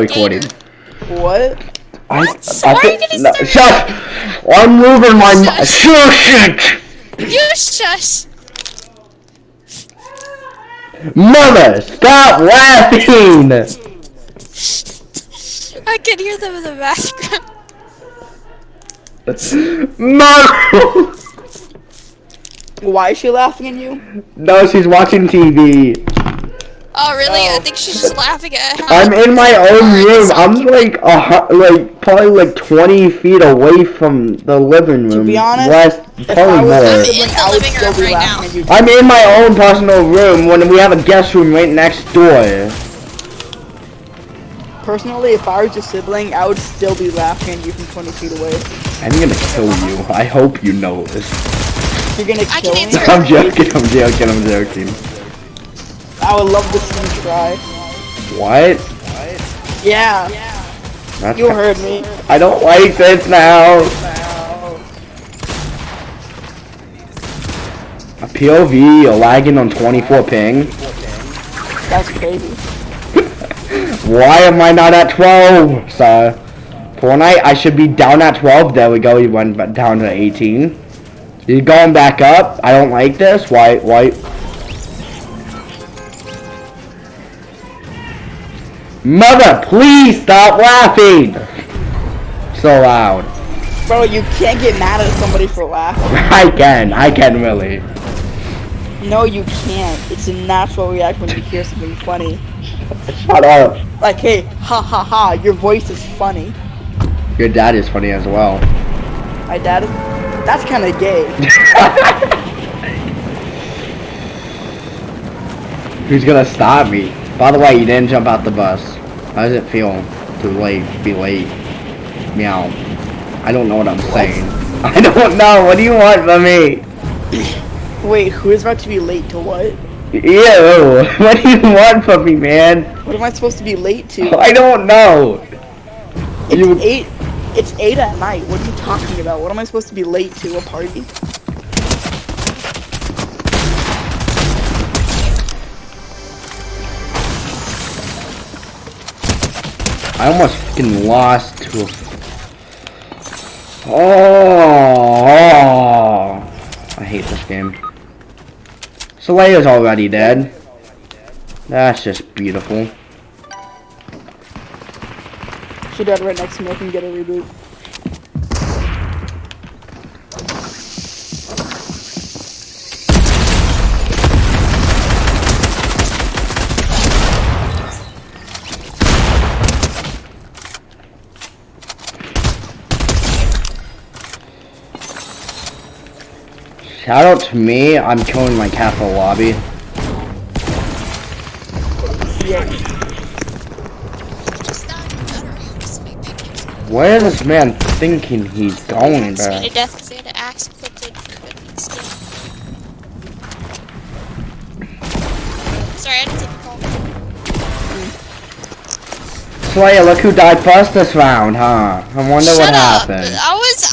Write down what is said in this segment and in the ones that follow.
recording. What? I, What? I Why are you think- gonna no, start- Shush! I'm moving my mi- Shush. Shush! You shush. Mother, stop laughing! I can hear them in the background. Mother! Why is she laughing at you? No, she's watching TV. Oh, really? I Oh. think she's just laughing at how I'm in my own room. I'm like a like probably like 20 feet away from the living room. To be honest, Less, If I was more. in the living room right now. I'm in my own personal room when we have a guest room right next door. Personally, if I was your sibling, I would still be laughing at you from 20 feet away. I'm gonna kill you. I hope you know this. You're gonna I kill can me. answer- I'm joking. I'm joking. I'm joking. I would love to see you try. What? Yeah, That's you heard me. I don't like this now. A POV, a lagging on 24 ping. That's crazy. Why am I not at 12, sir? Fortnite, I should be down at 12. There we go. He went down to 18. He's going back up. I don't like this. Why? Why? Mother, please stop laughing. So loud. Bro, you can't get mad at somebody for laughing. I can. I can really. No, you can't. It's a natural reaction when you hear something funny. Shut up. Like, hey, ha ha ha, your voice is funny. Your dad is funny as well. My dad is. That's kind of gay. Who's gonna stop me? By the way, you didn't jump out the bus. How does it feel to late, be late? Meow. I don't know what I'm saying. I don't know. What do you want from me? Wait, who is about to be late to what? Ew. What do you want from me, man? What am I supposed to be late to? I don't know. It's You- eight. It's eight at night. What are you talking about? What am I supposed to be late to? A party? I almost fucking lost to a... Oh, oh. I hate this game. Soleil's already dead. That's just beautiful. She died right next to me. I can get a reboot. Shout out to me, I'm killing like half the lobby. Yeah. Just not better. Just be picking. Where is this man thinking he's going, bro? to death because they had to axe inflicted for good skin. Sorry, I didn't take a call. Slayer, look who died first this round, huh? I wonder Shut what up! happened. I was I was on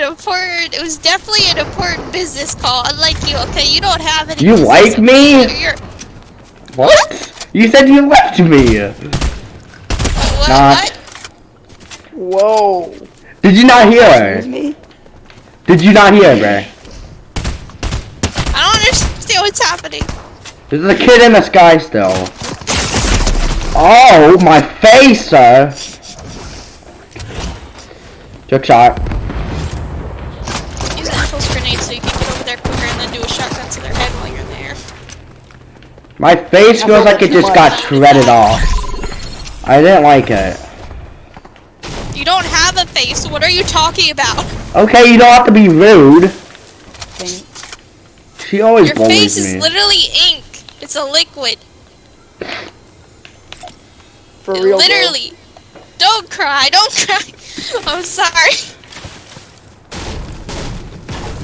an important. It was definitely an important business call. Unlike you, okay? You don't have any. You like me? You're, you're What? You said you liked me. what? Not. Whoa. Did you not hear her? me. Did you not hear, bro? I don't understand what's happening. There's a kid in the sky still. Oh, my face, sir. Took shot. My face feels like like it just too got much. shredded off. I didn't like it. You don't have a face. What are you talking about? Okay, you don't have to be rude. She always Your bullies face is literally ink. It's a liquid. For real. though. literally. Don't cry. Don't cry. I'm sorry.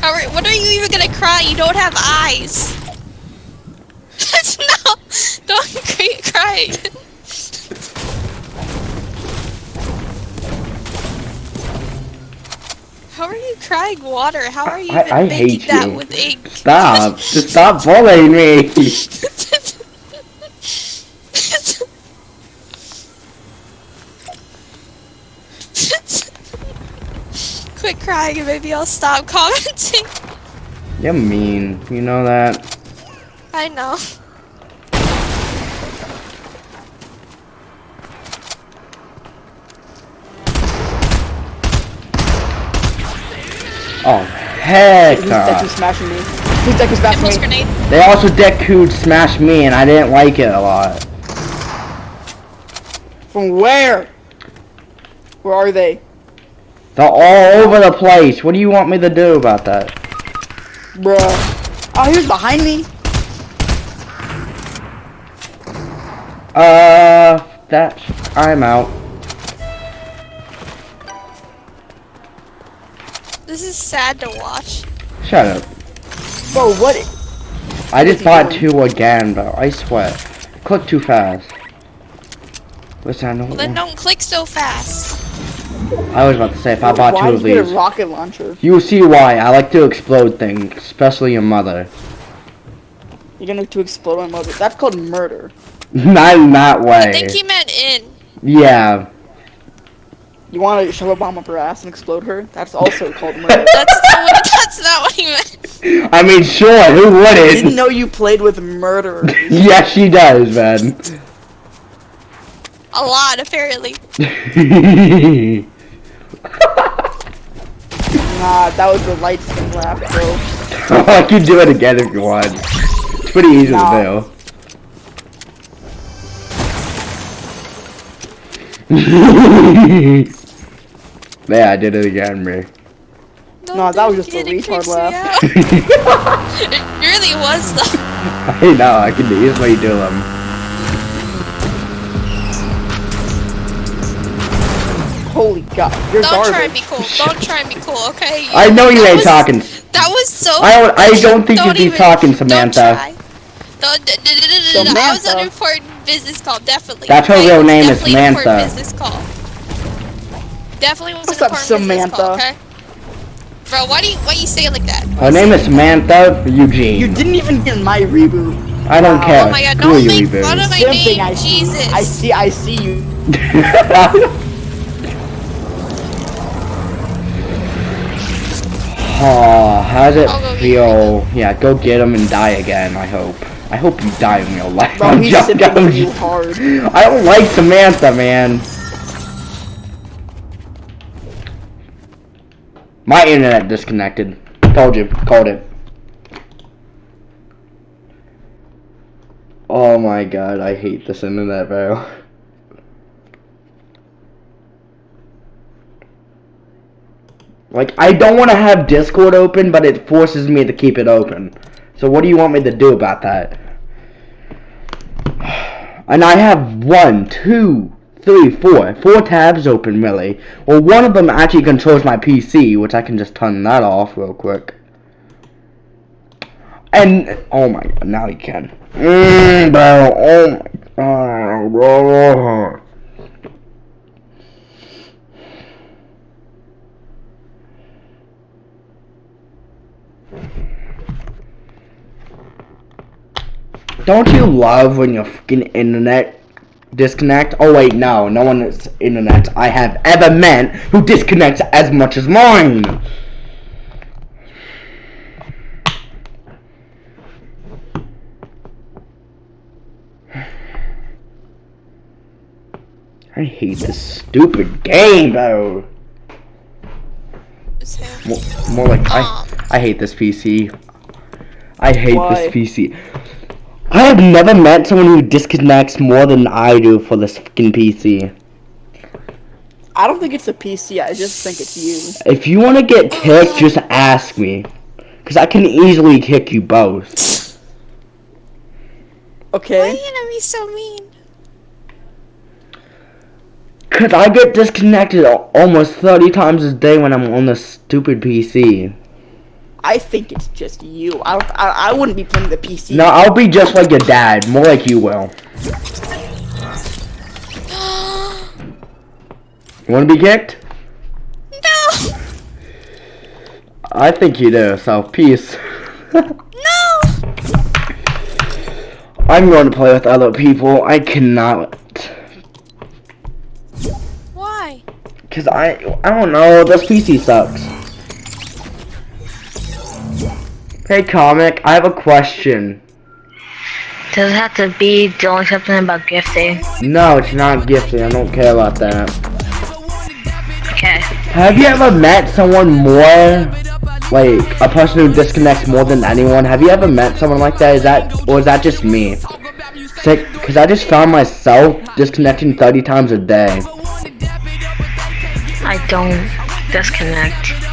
How are, what are you even gonna cry? You don't have eyes. That's. Don't cry! How are you crying water? How are you I, even I making hate that you. with ink? Stop! Just stop bullying me! Quit crying and maybe I'll stop commenting. You're mean. You know that. I know. Oh, heck Who's Deku uh, no. smashing me? Who's Deku Impulse smashing me? grenade. They also Deku smashed me and I didn't like it a lot. From where? Where are they? They're all over the place. What do you want me to do about that? Bruh. Oh, he was behind me. Uh, that I'm out. This is sad to watch. Shut up. Bro, what? I just he bought doing? two again, bro. I swear. Click too fast. Listen, I know. Well, then don't click so fast. I was about to say if I bought Why two of these. a rocket launcher? You see why. I like to explode things, especially your mother. You're gonna to explode my mother. That's called murder. Not in that I think he meant in. Yeah. You want to shove a bomb up her ass and explode her? That's also called murder. That's not what, that's not what he meant. I mean, sure. Who wouldn't? I didn't know you played with murderers. yes, she does, man. A lot, apparently. nah, that was the light skin laugh, bro. Oh, I can do it again if you want. It's pretty easy No. to do. yeah, I did it again, bro. No, that was just a It retard laugh. it really was, though. I know, I can easily do them. Um. Holy god, you're Don't garbage. try and be cool. Don't try and be cool, okay? I know you ain't was- talking. That was so. I don't- I don't think Don't you'd be even- talking, Don't Samantha. try. Don't, d- d- d- d- d- d- That was an Samantha. important business call, definitely. That's her okay? real name is definitely an important Samantha. business call. Definitely was What's an up, important business call, Samantha? okay? Bro, why do you why you say it like that? Her name is Samantha Eugene. You didn't even get my reboot. I don't Wow. care. Oh my god, Screw don't you, make fun of my Same thing, name, I see. Jesus. I see, I see you. Oh, how does it feel? Yeah, go get him and die again, I hope. I hope you die in real life. Bro, I'm he's joking, sipping I'm you hard. I don't like Samantha, man. My internet disconnected. Told you. Called it. Oh my god, I hate this internet, bro. Like, I don't want to have Discord open, but it forces me to keep it open. So what do you want me to do about that? And I have one, two, three, four, four tabs open really. Well, one of them actually controls my PC, which I can just turn that off real quick. And oh my god, now you can. Mm, bro, oh my god, bro. Don't you love when your fucking internet disconnect? Oh wait, no, no one's internet I have ever met who disconnects as much as mine. I hate this stupid game, though. More, more like I, um. I hate this PC. I hate Why? this PC. I have never met someone who disconnects more than I do for this fucking PC. I don't think it's a PC. I just think it's you. If you want to get kicked, just ask me. Because I can easily kick you both. Okay. Why are you gonna be so mean? Because I get disconnected almost 30 times a day when I'm on this stupid PC. I think it's just you. I, I, I wouldn't be playing the PC. No, I'll be just like your dad. More like you will. You want to be kicked? no! I think you do, so peace. No! I'm going to play with other people. I cannot. Why? Cause I I don't know. This PC sucks. Hey comic, I have a question. Does it have to be doing something about gifting? No, it's not gifting. I don't care about that. Okay. Have you ever met someone more like a person who disconnects more than anyone? Have you ever met someone like that? Is that or is that just me? Because I just found myself disconnecting 30 times a day. I don't disconnect.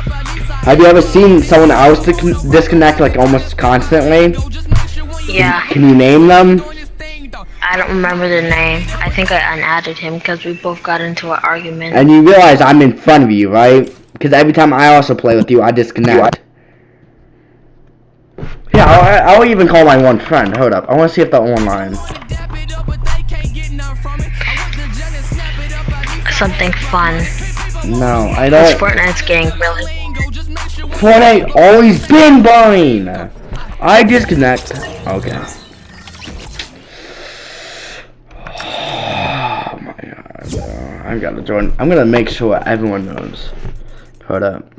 Have you ever seen someone else discon- disconnect like almost constantly? Yeah. Can you name them? I don't remember the name. I think I unadded him because we both got into an argument. And you realize I'm in front of you, right? Because every time I also play with you, I disconnect. Yeah, I'll, I'll even call my one friend. Hold up. I want to see if they're online. Something fun. No, I This don't. Fortnite's getting really. Fortnite always been boring. I disconnect. Okay. Oh my god. bro. I gotta join. I'm gonna make sure everyone knows. Hold up.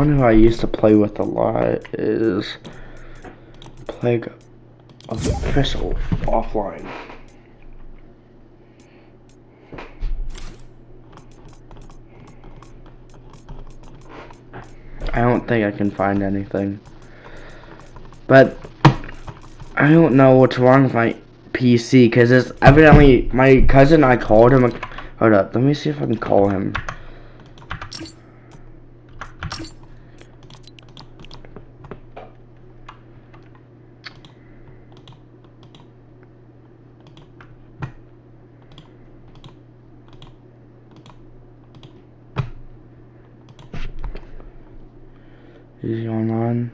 Someone who I used to play with a lot is Plague Official offline. I don't think I can find anything. But I don't know what's wrong with my PC because it's evidently my cousin. I called him. Hold up, let me see if I can call him. Is he online?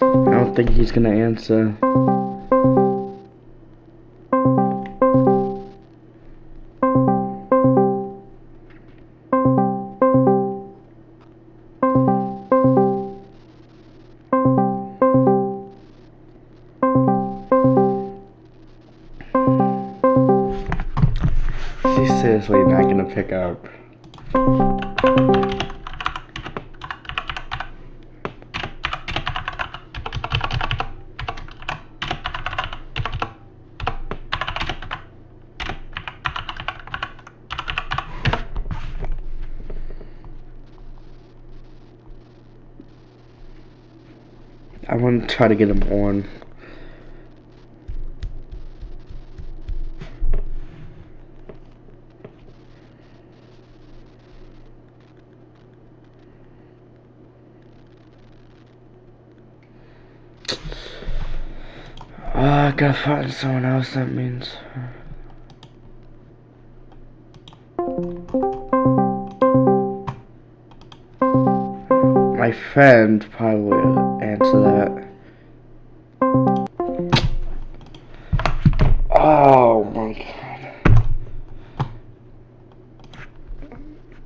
I think he's gonna answer. She's seriously not gonna pick up. Try to get him on. Oh, I gotta find someone else, that means. My friend probably will answer that.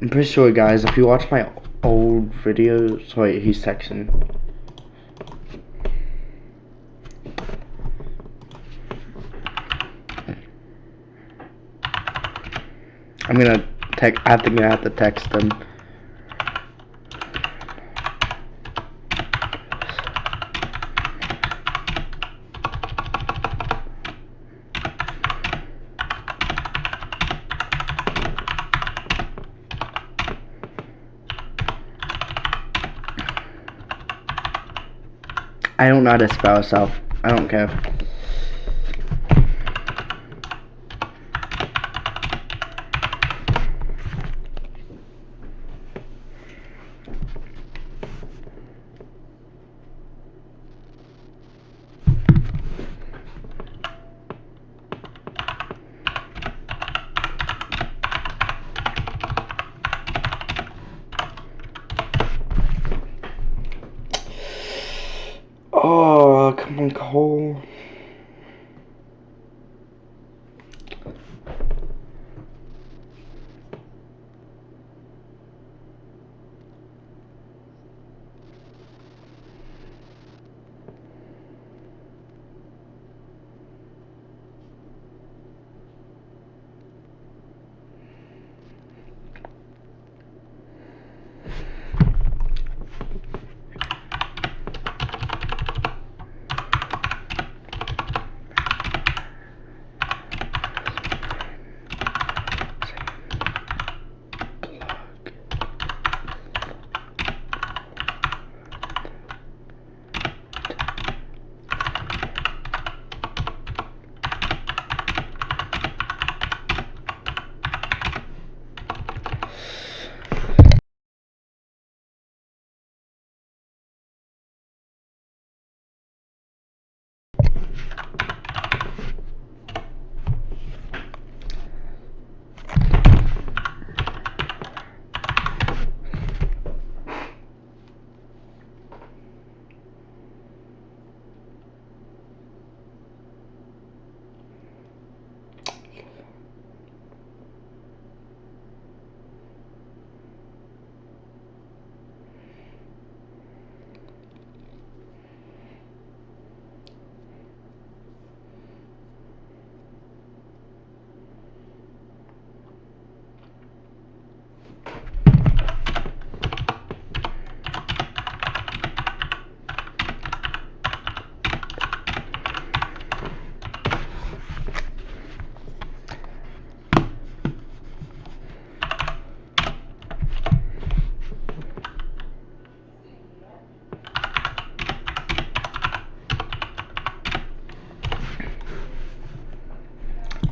I'm pretty sure, guys, if you watch my old videos. Wait, he's texting. I'm gonna text. I think I have to text him. I don't know how to spell self. I don't care. On,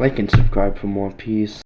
Like and subscribe for more peace.